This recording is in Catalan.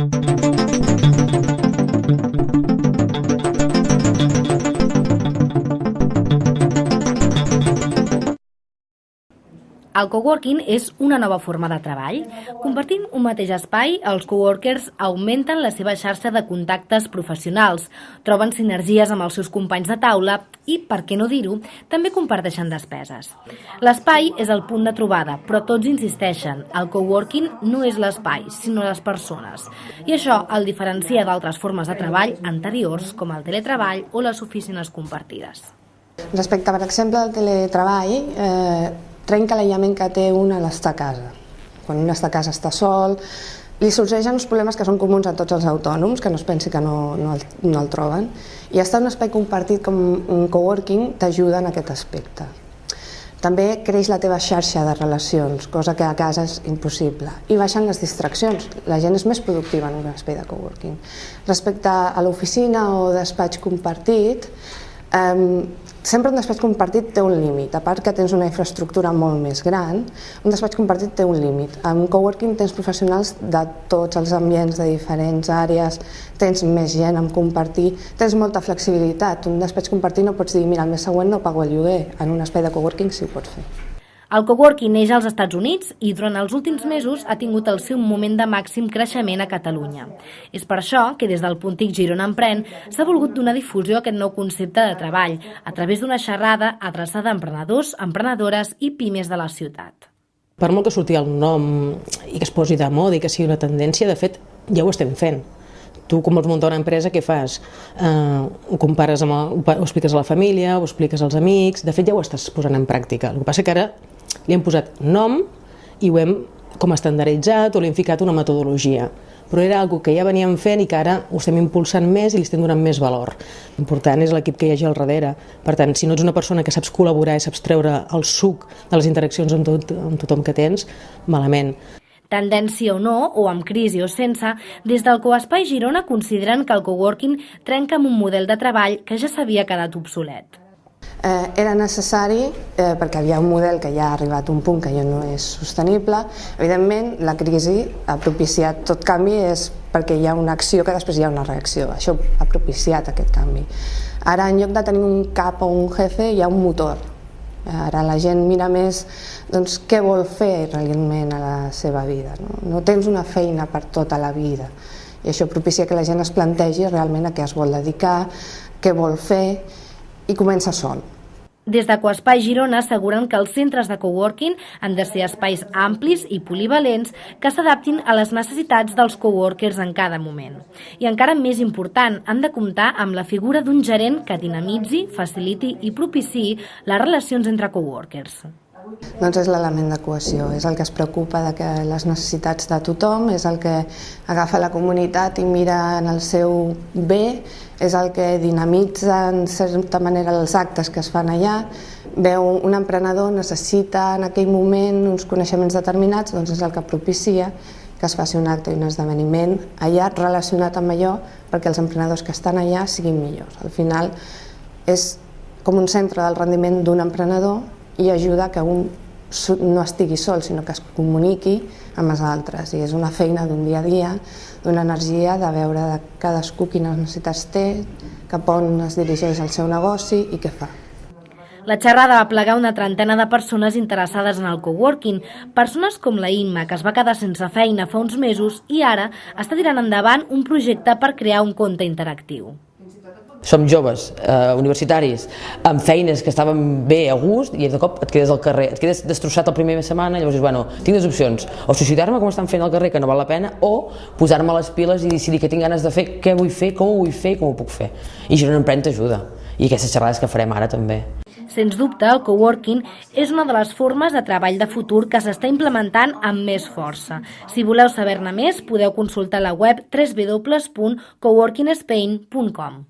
Thank you. El coworking és una nova forma de treball. Compartint un mateix espai, els coworkers augmenten la seva xarxa de contactes professionals, troben sinergies amb els seus companys de taula i, per què no dir-ho, també comparteixen despeses. L'espai és el punt de trobada, però tots insisteixen, el coworking no és l'espai, sinó les persones. I això el diferencia d'altres formes de treball anteriors, com el teletreball o les oficines compartides. Respecte, per exemple, al teletreball, eh, trenca l'aïllament que té un a l'estar a casa. Quan un està a casa està sol, li sorgeixen uns problemes que són comuns a tots els autònoms, que no es pensi que no, no, el, no el troben, i estar en un espai compartit com un coworking t'ajuda en aquest aspecte. També creix la teva xarxa de relacions, cosa que a casa és impossible. I baixen les distraccions. La gent és més productiva en un espai de coworking. Respecte a l'oficina o despatx compartit, sempre un despatx compartit té un límit, a part que tens una infraestructura molt més gran, un despatx compartit té un límit. En coworking tens professionals de tots els ambients, de diferents àrees, tens més gent amb compartir, tens molta flexibilitat. Un despatx compartit no pots dir, mira, el mes següent no pago el lloguer, en un espai de coworking sí ho pots fer. El coworking neix als Estats Units i durant els últims mesos ha tingut el seu moment de màxim creixement a Catalunya. És per això que des del Puntic Girona Empren s'ha volgut donar difusió a aquest nou concepte de treball a través d'una xerrada adreçada a emprenedors, emprenedores i pimes de la ciutat. Per molt que surti el nom i que es posi de moda i que sigui una tendència, de fet, ja ho estem fent tu com vols muntar una empresa, què fas? Uh, ho compares amb el, ho expliques a la família, ho expliques als amics, de fet ja ho estàs posant en pràctica. El que passa que ara li hem posat nom i ho hem com estandarditzat o li hem ficat una metodologia però era algo que ja veníem fent i que ara ho estem impulsant més i li estem donant més valor. L'important és l'equip que hi hagi al darrere. Per tant, si no ets una persona que saps col·laborar i saps treure el suc de les interaccions amb, tot, amb tothom que tens, malament. Tendència o no, o amb crisi o sense, des del Coespai Girona consideren que el coworking trenca amb un model de treball que ja s'havia quedat obsolet. Eh, era necessari eh, perquè havia un model que ja ha arribat a un punt que ja no és sostenible. Evidentment, la crisi ha propiciat tot canvi és perquè hi ha una acció que després hi ha una reacció. Això ha propiciat aquest canvi. Ara, en lloc de tenir un cap o un jefe, hi ha un motor. Ara la gent mira més doncs, què vol fer realment a la seva vida. No? no tens una feina per tota la vida. I això propicia que la gent es plantegi realment a què es vol dedicar, què vol fer, i comença sol. Des de Coespai Girona asseguren que els centres de coworking han de ser espais amplis i polivalents que s'adaptin a les necessitats dels coworkers en cada moment. I encara més important, han de comptar amb la figura d'un gerent que dinamitzi, faciliti i propiciï les relacions entre coworkers. Doncs és l'element de cohesió, és el que es preocupa de que les necessitats de tothom, és el que agafa la comunitat i mira en el seu bé, és el que dinamitza en certa manera els actes que es fan allà, veu un emprenedor necessita en aquell moment uns coneixements determinats, doncs és el que propicia que es faci un acte i un esdeveniment allà relacionat amb allò perquè els emprenedors que estan allà siguin millors. Al final és com un centre del rendiment d'un emprenedor i ajuda que un no estigui sol, sinó que es comuniqui amb els altres. I és una feina d'un dia a dia, d'una energia, de veure de cadascú quines necessitats té, cap on es dirigeix el seu negoci i què fa. La xerrada va plegar una trentena de persones interessades en el coworking, persones com la Imma, que es va quedar sense feina fa uns mesos i ara està tirant endavant un projecte per crear un compte interactiu som joves, eh, universitaris, amb feines que estaven bé a gust i de cop et quedes al carrer, et quedes destrossat el primer de setmana i llavors dius, bueno, tinc dues opcions, o suïcidar-me com estan fent al carrer que no val la pena o posar-me les piles i decidir que tinc ganes de fer, què vull fer, com ho vull fer, com ho puc fer. I Girona Emprèn t'ajuda. I aquestes xerrades que farem ara també. Sens dubte, el coworking és una de les formes de treball de futur que s'està implementant amb més força. Si voleu saber-ne més, podeu consultar la web www.coworkingspain.com.